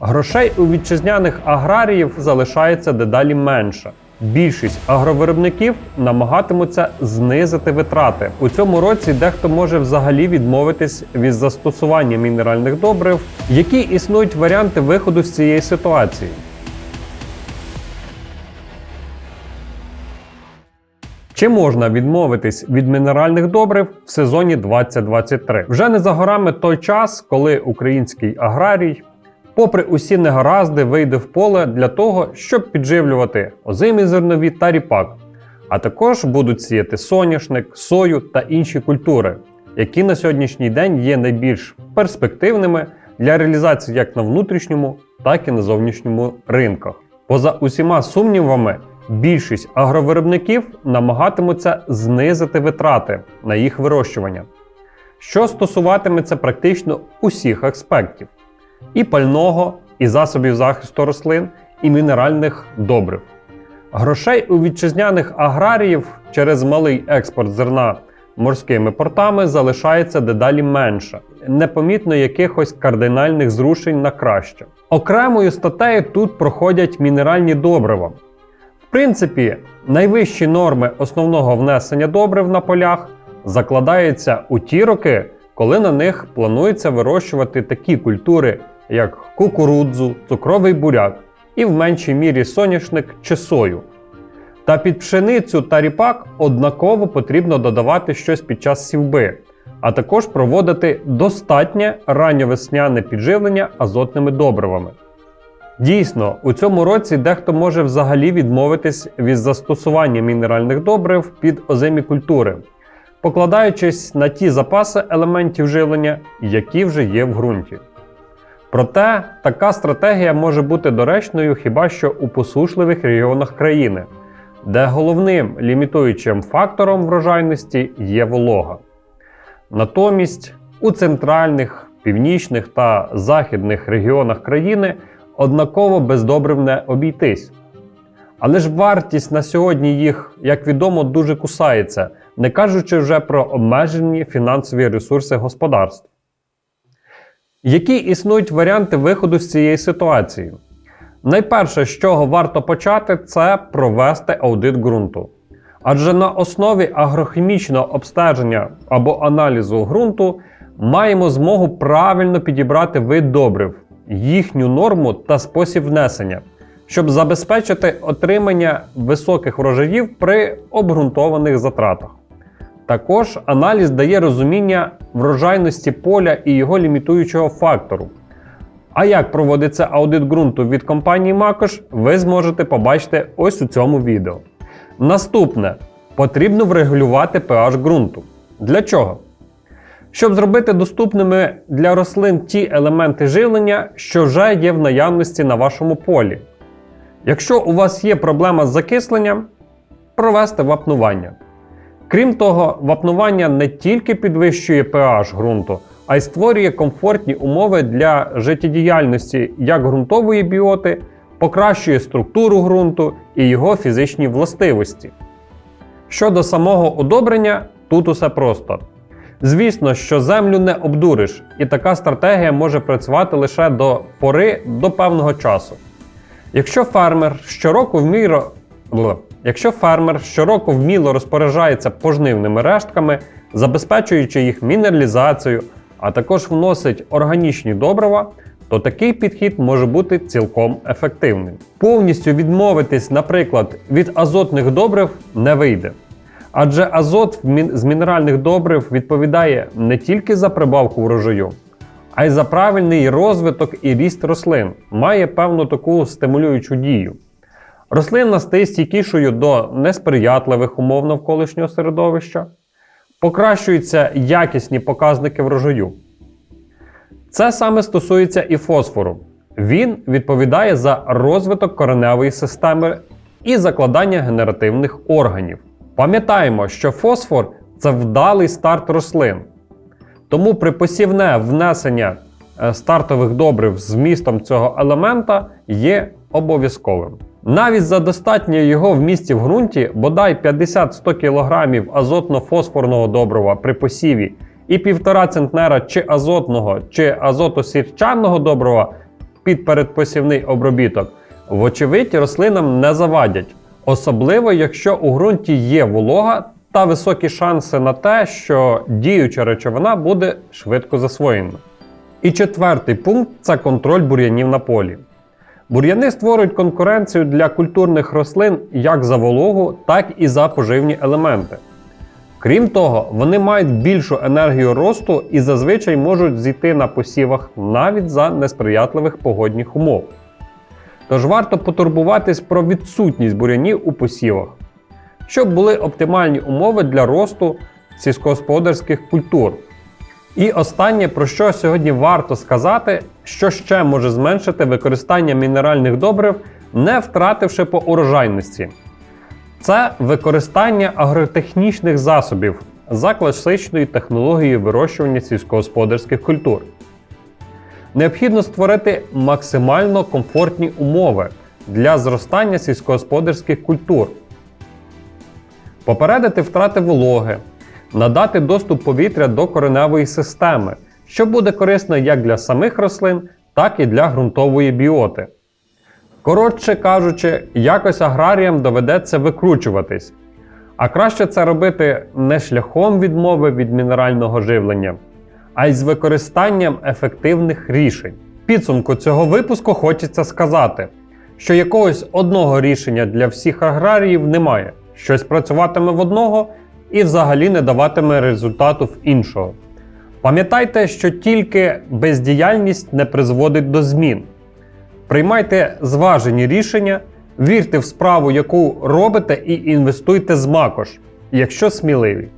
Грошей у вітчизняних аграріїв залишається дедалі менше. Більшість агровиробників намагатимуться знизити витрати. У цьому році дехто може взагалі відмовитись від застосування мінеральних добрив. Які існують варіанти виходу з цієї ситуації? Чи можна відмовитись від мінеральних добрив в сезоні 2023? Вже не за горами той час, коли український аграрій, попри усі негаразди, вийде в поле для того, щоб підживлювати озимі зернові та ріпак, а також будуть сіяти соняшник, сою та інші культури, які на сьогоднішній день є найбільш перспективними для реалізації як на внутрішньому, так і на зовнішньому ринках. Поза усіма сумнівами, більшість агровиробників намагатимуться знизити витрати на їх вирощування, що стосуватиметься практично усіх аспектів: і пального, і засобів захисту рослин, і мінеральних добрив. Грошей у вітчизняних аграріїв через малий експорт зерна морськими портами залишається дедалі менше, непомітно якихось кардинальних зрушень на краще. Окремою статтею тут проходять мінеральні добрива. В принципі, найвищі норми основного внесення добрив на полях закладаються у ті роки, коли на них планується вирощувати такі культури, як кукурудзу, цукровий буряк і в меншій мірі соняшник чи сою. Та під пшеницю та ріпак однаково потрібно додавати щось під час сівби, а також проводити достатнє ранньовесняне підживлення азотними добривами. Дійсно, у цьому році дехто може взагалі відмовитись від застосування мінеральних добрив під озимі культури, покладаючись на ті запаси елементів живлення, які вже є в ґрунті. Проте така стратегія може бути доречною хіба що у посушливих регіонах країни, де головним лімітуючим фактором врожайності є волога. Натомість у центральних, північних та західних регіонах країни однаково без не обійтись. Але ж вартість на сьогодні їх, як відомо, дуже кусається, не кажучи вже про обмежені фінансові ресурси господарств. Які існують варіанти виходу з цієї ситуації? Найперше, з чого варто почати, це провести аудит ґрунту. Адже на основі агрохімічного обстеження або аналізу ґрунту маємо змогу правильно підібрати вид добрив, їхню норму та спосіб внесення, щоб забезпечити отримання високих врожаїв при обґрунтованих затратах. Також аналіз дає розуміння врожайності поля і його лімітуючого фактору. А як проводиться аудит ґрунту від компанії Макош, ви зможете побачити ось у цьому відео. Наступне потрібно врегулювати pH ґрунту. Для чого? Щоб зробити доступними для рослин ті елементи живлення, що вже є в наявності на вашому полі. Якщо у вас є проблема з закисленням, провести вапнування. Крім того, вапнування не тільки підвищує pH ґрунту, а й створює комфортні умови для життєдіяльності як ґрунтової біоти, покращує структуру ґрунту і його фізичні властивості. Щодо самого одобрення, тут усе просто. Звісно, що землю не обдуриш, і така стратегія може працювати лише до пори до певного часу. Якщо фермер щороку вміро... Якщо фермер щороку вміло розпоряджається пожнивними рештками, забезпечуючи їх мінералізацію, а також вносить органічні добрива, то такий підхід може бути цілком ефективним. Повністю відмовитись, наприклад, від азотних добрив не вийде. Адже азот з мінеральних добрив відповідає не тільки за прибавку врожаю, а й за правильний розвиток і ріст рослин, має певну таку стимулюючу дію. Рослина стає стійкішою до несприятливих умов навколишнього середовища, покращуються якісні показники врожаю. Це саме стосується і фосфору. Він відповідає за розвиток кореневої системи і закладання генеративних органів. Пам'ятаємо, що фосфор це вдалий старт рослин. Тому при посівне внесення е, стартових добрив з вмістом цього елемента є обов'язковим. Навіть за достатньо його вмісті в ґрунті, бодай 50-100 кг азотно-фосфорного добрива при посіві і 1,5 центнера чи азотного чи азотосірчанного добрива під передпосівний обробіток, вочевидь, рослинам не завадять, особливо якщо у ґрунті є волога та високі шанси на те, що діюча речовина буде швидко засвоєна. І четвертий пункт це контроль бур'янів на полі. Бур'яни створюють конкуренцію для культурних рослин як за вологу, так і за поживні елементи. Крім того, вони мають більшу енергію росту і зазвичай можуть зійти на посівах навіть за несприятливих погодних умов. Тож варто потурбуватись про відсутність бур'янів у посівах, щоб були оптимальні умови для росту сільськогосподарських культур. І останнє, про що сьогодні варто сказати, що ще може зменшити використання мінеральних добрив, не втративши по урожайності. Це використання агротехнічних засобів за класичною технологією вирощування сільськогосподарських культур. Необхідно створити максимально комфортні умови для зростання сільськогосподарських культур, попередити втрати вологи, надати доступ повітря до кореневої системи, що буде корисно як для самих рослин, так і для ґрунтової біоти. Коротше кажучи, якось аграріям доведеться викручуватись. А краще це робити не шляхом відмови від мінерального живлення, а й з використанням ефективних рішень. Підсумку цього випуску хочеться сказати, що якогось одного рішення для всіх аграріїв немає. Щось працюватиме в одного і взагалі не даватиме результату в іншого. Пам'ятайте, що тільки бездіяльність не призводить до змін. Приймайте зважені рішення, вірте в справу, яку робите, і інвестуйте з макош, якщо сміливі.